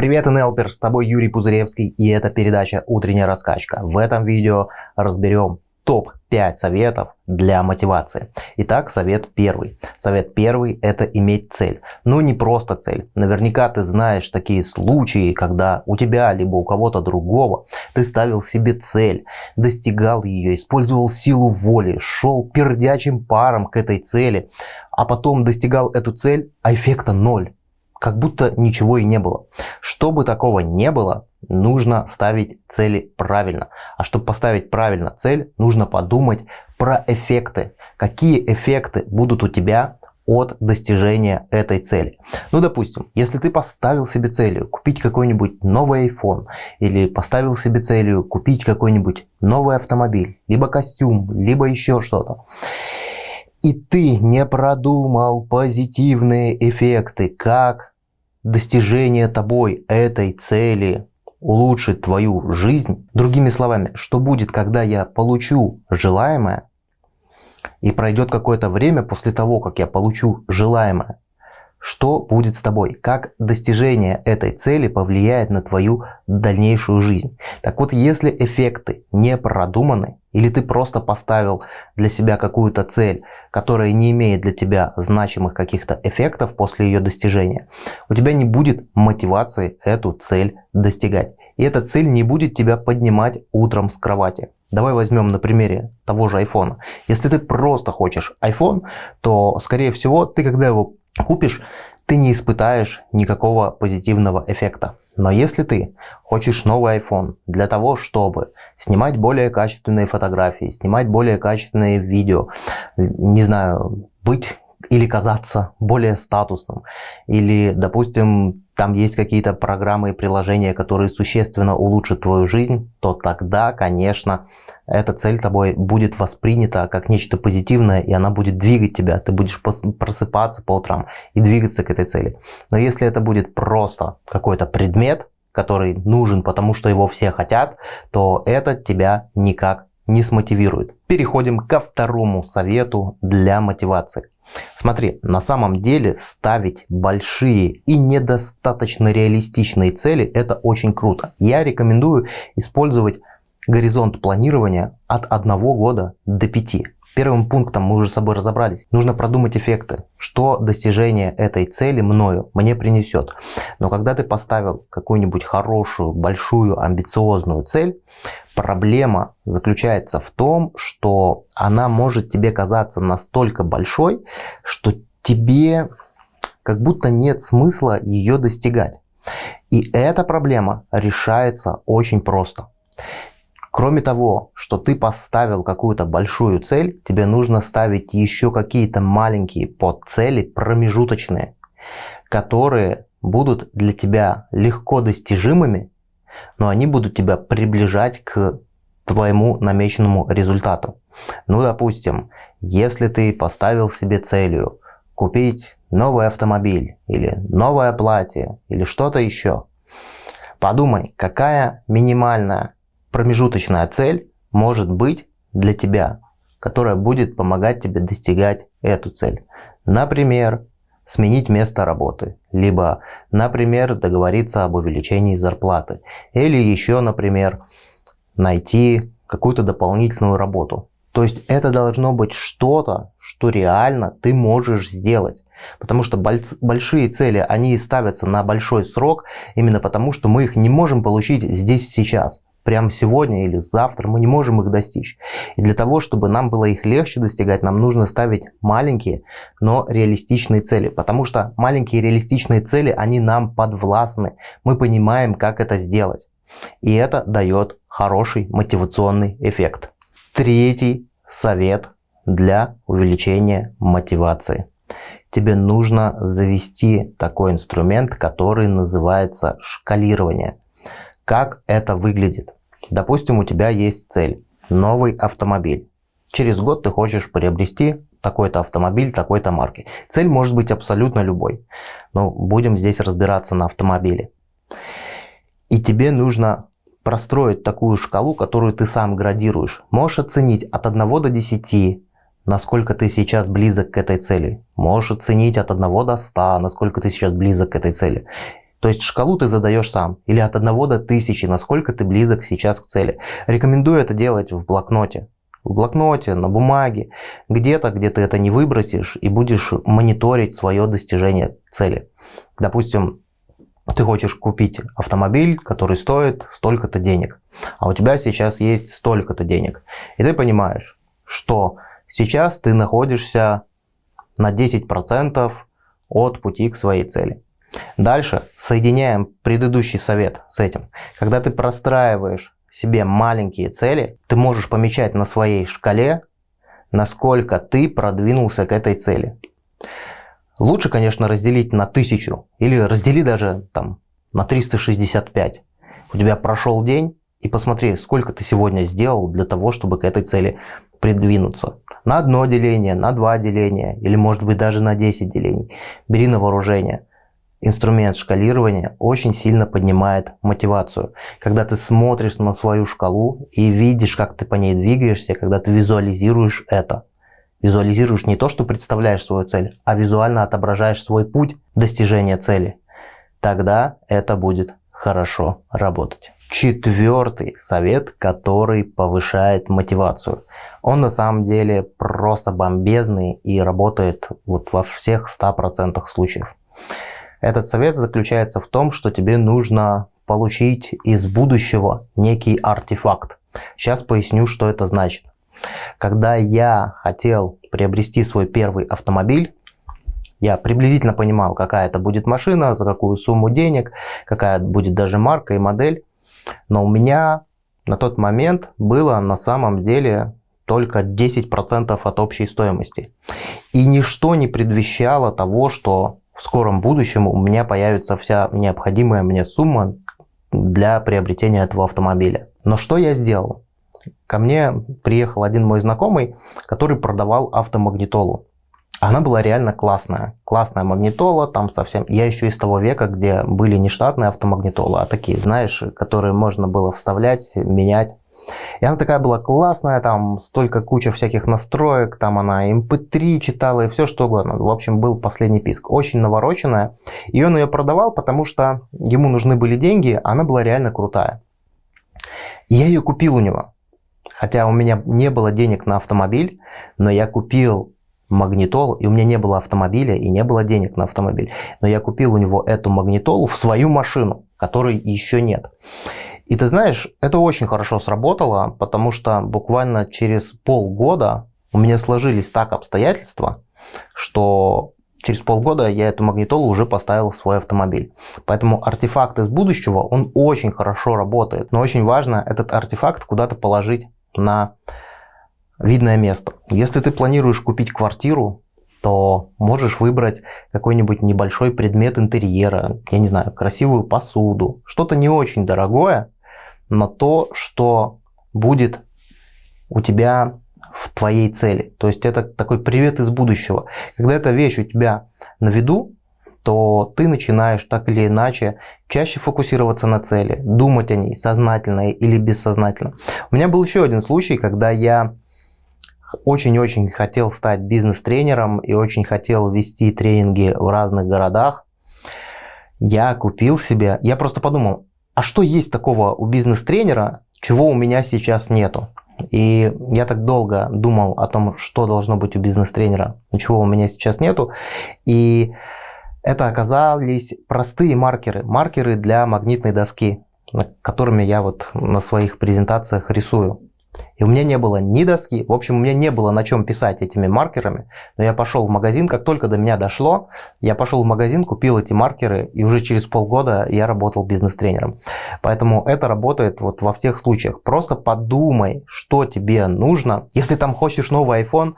Привет, НЛПер, с тобой Юрий Пузыревский и это передача «Утренняя раскачка». В этом видео разберем топ-5 советов для мотивации. Итак, совет первый. Совет первый – это иметь цель. Ну, не просто цель. Наверняка ты знаешь такие случаи, когда у тебя, либо у кого-то другого, ты ставил себе цель, достигал ее, использовал силу воли, шел пердячим паром к этой цели, а потом достигал эту цель, а эффекта ноль как будто ничего и не было. Чтобы такого не было, нужно ставить цели правильно. А чтобы поставить правильно цель, нужно подумать про эффекты. Какие эффекты будут у тебя от достижения этой цели. Ну, допустим, если ты поставил себе целью купить какой-нибудь новый iPhone или поставил себе целью купить какой-нибудь новый автомобиль, либо костюм, либо еще что-то, и ты не продумал позитивные эффекты, как достижение тобой этой цели улучшит твою жизнь. Другими словами, что будет, когда я получу желаемое, и пройдет какое-то время после того, как я получу желаемое, что будет с тобой, как достижение этой цели повлияет на твою дальнейшую жизнь. Так вот, если эффекты не продуманы, или ты просто поставил для себя какую-то цель, которая не имеет для тебя значимых каких-то эффектов после ее достижения, у тебя не будет мотивации эту цель достигать. И эта цель не будет тебя поднимать утром с кровати. Давай возьмем на примере того же iPhone. Если ты просто хочешь iPhone, то скорее всего ты когда его купишь, ты не испытаешь никакого позитивного эффекта. Но если ты хочешь новый iPhone для того, чтобы снимать более качественные фотографии, снимать более качественные видео, не знаю, быть или казаться более статусным, или, допустим, там есть какие-то программы и приложения, которые существенно улучшат твою жизнь, то тогда, конечно, эта цель тобой будет воспринята как нечто позитивное, и она будет двигать тебя. Ты будешь просыпаться по утрам и двигаться к этой цели. Но если это будет просто какой-то предмет, который нужен, потому что его все хотят, то это тебя никак не смотивирует. Переходим ко второму совету для мотивации. Смотри, на самом деле ставить большие и недостаточно реалистичные цели – это очень круто. Я рекомендую использовать горизонт планирования от одного года до пяти. Первым пунктом мы уже с собой разобрались. Нужно продумать эффекты, что достижение этой цели мною мне принесет. Но когда ты поставил какую-нибудь хорошую, большую, амбициозную цель, проблема заключается в том, что она может тебе казаться настолько большой, что тебе как будто нет смысла ее достигать. И эта проблема решается очень просто. Кроме того, что ты поставил какую-то большую цель, тебе нужно ставить еще какие-то маленькие подцели, промежуточные, которые будут для тебя легко достижимыми, но они будут тебя приближать к твоему намеченному результату. Ну, допустим, если ты поставил себе целью купить новый автомобиль или новое платье или что-то еще, подумай, какая минимальная промежуточная цель может быть для тебя, которая будет помогать тебе достигать эту цель. Например, сменить место работы, либо, например, договориться об увеличении зарплаты, или еще, например, найти какую-то дополнительную работу. То есть это должно быть что-то, что реально ты можешь сделать. Потому что большие цели, они ставятся на большой срок, именно потому что мы их не можем получить здесь сейчас прямо сегодня или завтра, мы не можем их достичь. И для того, чтобы нам было их легче достигать, нам нужно ставить маленькие, но реалистичные цели. Потому что маленькие реалистичные цели, они нам подвластны. Мы понимаем, как это сделать. И это дает хороший мотивационный эффект. Третий совет для увеличения мотивации. Тебе нужно завести такой инструмент, который называется шкалирование. Как это выглядит? Допустим, у тебя есть цель – новый автомобиль. Через год ты хочешь приобрести такой-то автомобиль, такой-то марки. Цель может быть абсолютно любой. Но будем здесь разбираться на автомобиле. И тебе нужно простроить такую шкалу, которую ты сам градируешь. Можешь оценить от 1 до 10, насколько ты сейчас близок к этой цели. Можешь оценить от 1 до 100, насколько ты сейчас близок к этой цели. То есть шкалу ты задаешь сам. Или от 1 до 1000, насколько ты близок сейчас к цели. Рекомендую это делать в блокноте. В блокноте, на бумаге, где-то, где ты это не выбросишь и будешь мониторить свое достижение цели. Допустим, ты хочешь купить автомобиль, который стоит столько-то денег, а у тебя сейчас есть столько-то денег. И ты понимаешь, что сейчас ты находишься на 10% от пути к своей цели. Дальше соединяем предыдущий совет с этим. Когда ты простраиваешь себе маленькие цели, ты можешь помечать на своей шкале, насколько ты продвинулся к этой цели. Лучше, конечно, разделить на 1000 или раздели даже там на 365. У тебя прошел день, и посмотри, сколько ты сегодня сделал для того, чтобы к этой цели придвинуться. На одно деление, на два деления или может быть даже на 10 делений. Бери на вооружение инструмент шкалирования очень сильно поднимает мотивацию. Когда ты смотришь на свою шкалу и видишь, как ты по ней двигаешься, когда ты визуализируешь это. Визуализируешь не то, что представляешь свою цель, а визуально отображаешь свой путь достижения цели. Тогда это будет хорошо работать. Четвертый совет, который повышает мотивацию. Он на самом деле просто бомбезный и работает вот во всех 100% случаев. Этот совет заключается в том, что тебе нужно получить из будущего некий артефакт. Сейчас поясню, что это значит. Когда я хотел приобрести свой первый автомобиль, я приблизительно понимал, какая это будет машина, за какую сумму денег, какая будет даже марка и модель. Но у меня на тот момент было на самом деле только 10% от общей стоимости. И ничто не предвещало того, что в скором будущем у меня появится вся необходимая мне сумма для приобретения этого автомобиля. Но что я сделал? Ко мне приехал один мой знакомый, который продавал автомагнитолу. Она была реально классная. Классная магнитола, там совсем... Я еще из того века, где были не штатные автомагнитолы, а такие, знаешь, которые можно было вставлять, менять. И она такая была классная, там столько куча всяких настроек, там она MP3 читала и все что угодно. В общем, был последний писк. Очень навороченная. И он ее продавал, потому что ему нужны были деньги, она была реально крутая. И я ее купил у него. Хотя у меня не было денег на автомобиль, но я купил магнитолу, и у меня не было автомобиля, и не было денег на автомобиль. Но я купил у него эту магнитолу в свою машину, которой еще нет. И ты знаешь, это очень хорошо сработало, потому что буквально через полгода у меня сложились так обстоятельства, что через полгода я эту магнитолу уже поставил в свой автомобиль. Поэтому артефакт из будущего, он очень хорошо работает. Но очень важно этот артефакт куда-то положить на видное место. Если ты планируешь купить квартиру, то можешь выбрать какой-нибудь небольшой предмет интерьера, я не знаю, красивую посуду, что-то не очень дорогое, на то, что будет у тебя в твоей цели. То есть это такой привет из будущего. Когда эта вещь у тебя на виду, то ты начинаешь так или иначе чаще фокусироваться на цели, думать о ней сознательно или бессознательно. У меня был еще один случай, когда я очень-очень хотел стать бизнес-тренером и очень хотел вести тренинги в разных городах. Я купил себе, я просто подумал, а что есть такого у бизнес-тренера, чего у меня сейчас нету? И я так долго думал о том, что должно быть у бизнес-тренера, чего у меня сейчас нету. И это оказались простые маркеры, маркеры для магнитной доски, которыми я вот на своих презентациях рисую. И у меня не было ни доски, в общем, у меня не было на чем писать этими маркерами. Но я пошел в магазин, как только до меня дошло, я пошел в магазин, купил эти маркеры, и уже через полгода я работал бизнес-тренером. Поэтому это работает вот во всех случаях. Просто подумай, что тебе нужно. Если там хочешь новый iPhone,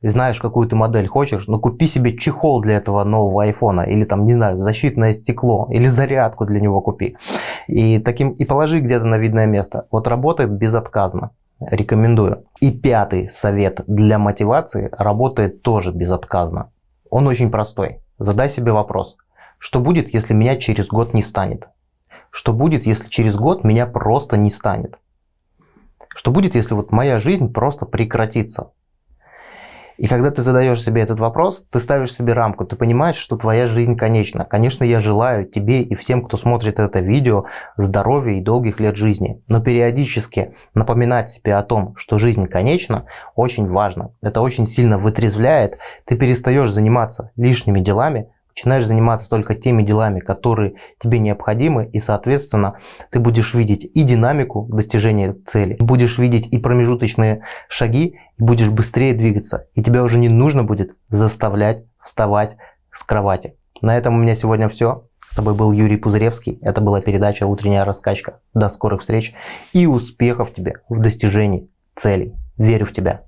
знаешь, какую ты модель хочешь, но купи себе чехол для этого нового айфона, или там, не знаю, защитное стекло, или зарядку для него купи. И, таким, и положи где-то на видное место. Вот работает безотказно. Рекомендую. И пятый совет для мотивации работает тоже безотказно. Он очень простой. Задай себе вопрос. Что будет, если меня через год не станет? Что будет, если через год меня просто не станет? Что будет, если вот моя жизнь просто прекратится? И когда ты задаешь себе этот вопрос, ты ставишь себе рамку, ты понимаешь, что твоя жизнь конечна. Конечно, я желаю тебе и всем, кто смотрит это видео, здоровья и долгих лет жизни. Но периодически напоминать себе о том, что жизнь конечна, очень важно. Это очень сильно вытрезвляет. Ты перестаешь заниматься лишними делами, начинаешь заниматься только теми делами, которые тебе необходимы, и, соответственно, ты будешь видеть и динамику достижения цели, будешь видеть и промежуточные шаги, и будешь быстрее двигаться, и тебя уже не нужно будет заставлять вставать с кровати. На этом у меня сегодня все. С тобой был Юрий Пузыревский. Это была передача «Утренняя раскачка». До скорых встреч и успехов тебе в достижении целей. Верю в тебя.